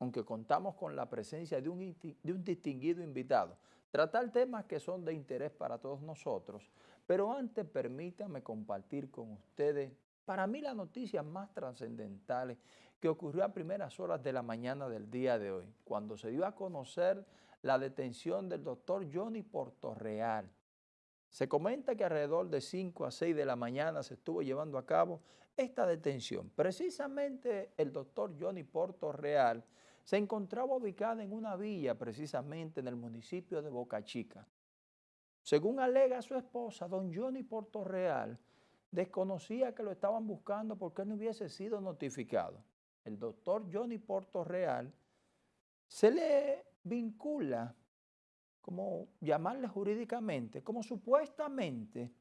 aunque contamos con la presencia de un, distinguido invitado, tratar temas que son de interés para todos nosotros, pero antes permítanme compartir con ustedes, para mí las noticias más trascendentales que ocurrió a primeras horas de la mañana del día de hoy, cuando se dio a conocer la detención del doctor Johnny Portorreal. Se comenta que alrededor de 5 a 6 de la mañana se estuvo llevando a cabo esta detención. Precisamente el doctor Johnny Portorreal se encontraba ubicado en una villa, precisamente en el municipio de Boca Chica. Según alega su esposa, don Johnny Portorreal, desconocía que lo estaban buscando porque no hubiese sido notificado. El doctor Johnny Portorreal se le vincula, como llamarle jurídicamente, como supuestamente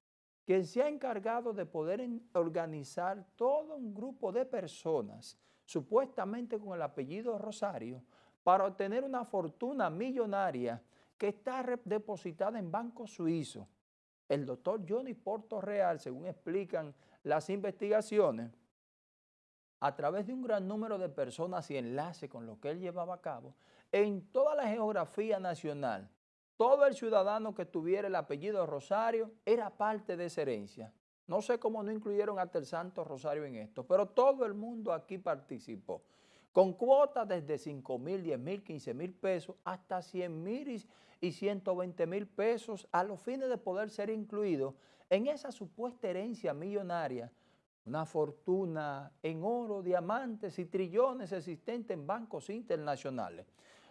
que se ha encargado de poder organizar todo un grupo de personas, supuestamente con el apellido Rosario, para obtener una fortuna millonaria que está depositada en banco suizo. El doctor Johnny Porto Real, según explican las investigaciones, a través de un gran número de personas y enlaces con lo que él llevaba a cabo, en toda la geografía nacional, todo el ciudadano que tuviera el apellido Rosario era parte de esa herencia. No sé cómo no incluyeron hasta el Santo Rosario en esto, pero todo el mundo aquí participó con cuotas desde 5 mil, 10 mil, 15 mil pesos hasta 100 mil y 120 mil pesos a los fines de poder ser incluidos en esa supuesta herencia millonaria, una fortuna en oro, diamantes y trillones existentes en bancos internacionales.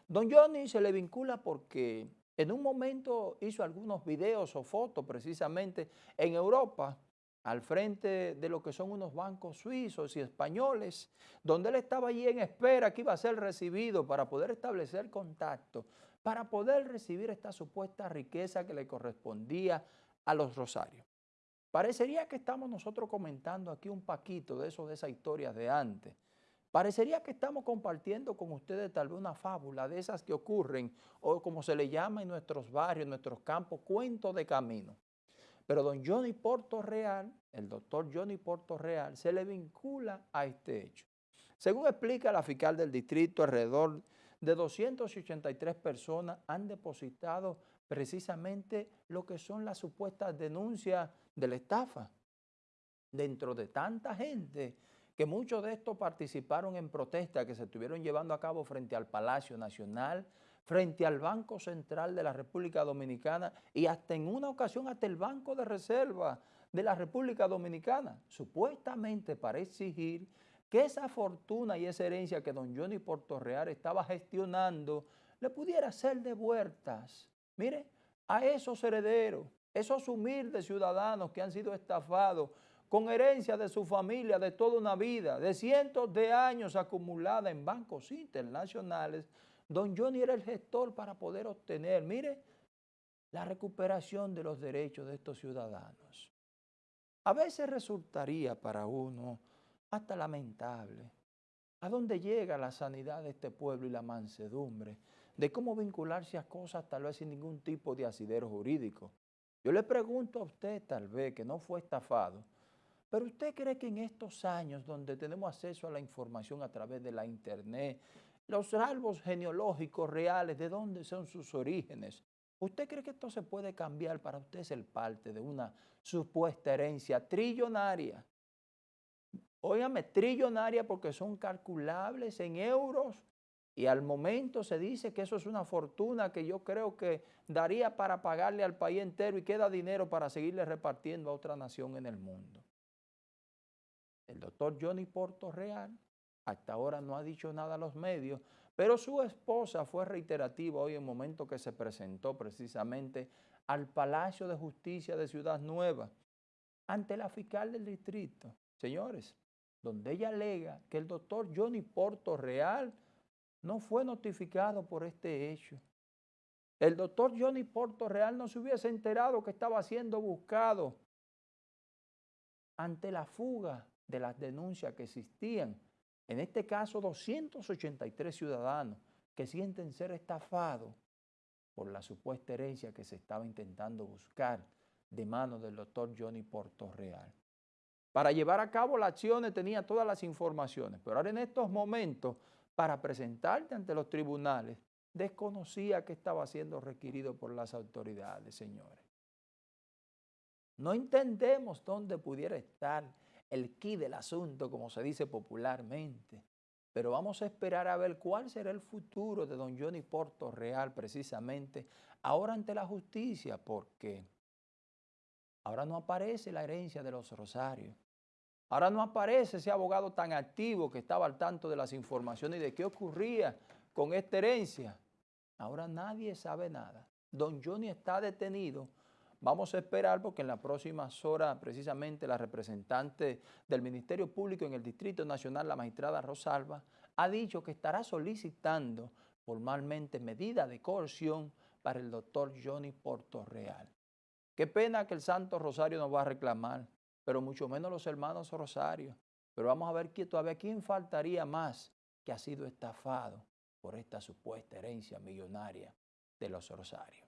Don Johnny se le vincula porque en un momento hizo algunos videos o fotos precisamente en Europa al frente de lo que son unos bancos suizos y españoles, donde él estaba allí en espera que iba a ser recibido para poder establecer contacto, para poder recibir esta supuesta riqueza que le correspondía a los rosarios. Parecería que estamos nosotros comentando aquí un paquito de eso, de esas historias de antes. Parecería que estamos compartiendo con ustedes tal vez una fábula de esas que ocurren, o como se le llama en nuestros barrios, en nuestros campos, cuento de camino. Pero don Johnny Porto Real, el doctor Johnny Porto Real, se le vincula a este hecho. Según explica la fiscal del distrito, alrededor de 283 personas han depositado precisamente lo que son las supuestas denuncias de la estafa. Dentro de tanta gente que muchos de estos participaron en protestas que se estuvieron llevando a cabo frente al Palacio Nacional, frente al Banco Central de la República Dominicana y hasta en una ocasión hasta el Banco de Reserva de la República Dominicana, supuestamente para exigir que esa fortuna y esa herencia que don Johnny Portorreal estaba gestionando le pudiera ser devueltas. Mire, a esos herederos, esos humildes ciudadanos que han sido estafados con herencia de su familia de toda una vida, de cientos de años acumulada en bancos internacionales, Don Johnny era el gestor para poder obtener, mire, la recuperación de los derechos de estos ciudadanos. A veces resultaría para uno hasta lamentable a dónde llega la sanidad de este pueblo y la mansedumbre, de cómo vincularse a cosas tal vez sin ningún tipo de asidero jurídico. Yo le pregunto a usted tal vez que no fue estafado, pero usted cree que en estos años donde tenemos acceso a la información a través de la internet, los árboles genealógicos reales, de dónde son sus orígenes. ¿Usted cree que esto se puede cambiar para usted ser parte de una supuesta herencia trillonaria? Óigame, trillonaria porque son calculables en euros y al momento se dice que eso es una fortuna que yo creo que daría para pagarle al país entero y queda dinero para seguirle repartiendo a otra nación en el mundo. El doctor Johnny Porto Real hasta ahora no ha dicho nada a los medios, pero su esposa fue reiterativa hoy en el momento que se presentó precisamente al Palacio de Justicia de Ciudad Nueva, ante la fiscal del distrito. Señores, donde ella alega que el doctor Johnny Porto Real no fue notificado por este hecho. El doctor Johnny Porto Real no se hubiese enterado que estaba siendo buscado ante la fuga de las denuncias que existían en este caso, 283 ciudadanos que sienten ser estafados por la supuesta herencia que se estaba intentando buscar de mano del doctor Johnny Portorreal. Para llevar a cabo las acciones tenía todas las informaciones, pero ahora en estos momentos para presentarte ante los tribunales, desconocía que estaba siendo requerido por las autoridades, señores. No entendemos dónde pudiera estar el quid del asunto, como se dice popularmente, pero vamos a esperar a ver cuál será el futuro de don Johnny Porto Real precisamente ahora ante la justicia, porque ahora no aparece la herencia de los Rosarios. Ahora no aparece ese abogado tan activo que estaba al tanto de las informaciones y de qué ocurría con esta herencia. Ahora nadie sabe nada. Don Johnny está detenido. Vamos a esperar porque en las próximas horas precisamente la representante del Ministerio Público en el Distrito Nacional, la magistrada Rosalba, ha dicho que estará solicitando formalmente medida de coerción para el doctor Johnny Portorreal. Qué pena que el Santo Rosario nos va a reclamar, pero mucho menos los hermanos Rosario. Pero vamos a ver que todavía quién faltaría más que ha sido estafado por esta supuesta herencia millonaria de los Rosarios.